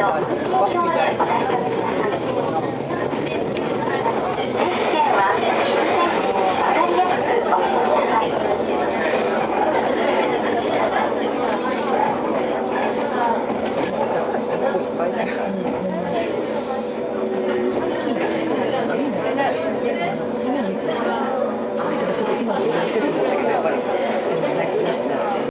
車内の通行証でお出しください。